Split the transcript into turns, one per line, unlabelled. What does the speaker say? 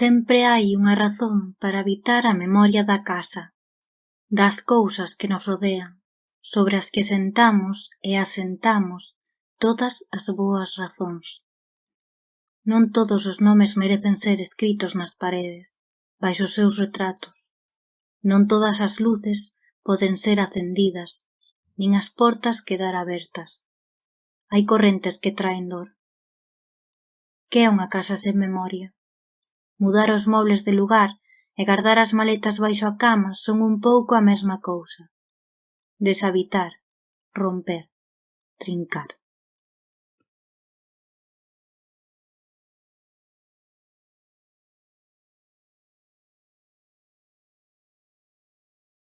Sempre hai unha razón para habitar a memoria da casa, das cousas que nos rodean, sobre as que sentamos e asentamos todas as boas razóns. Non todos os nomes merecen ser escritos nas paredes, baixo os seus retratos. Non todas as luces poden ser acendidas, nin as portas quedar abertas. Hai correntes que traen dor. Que é unha casa sen memoria? Mudar os mobles de lugar e gardar as maletas baixo a cama son un pouco a mesma cousa. Deshabitar, romper, trincar.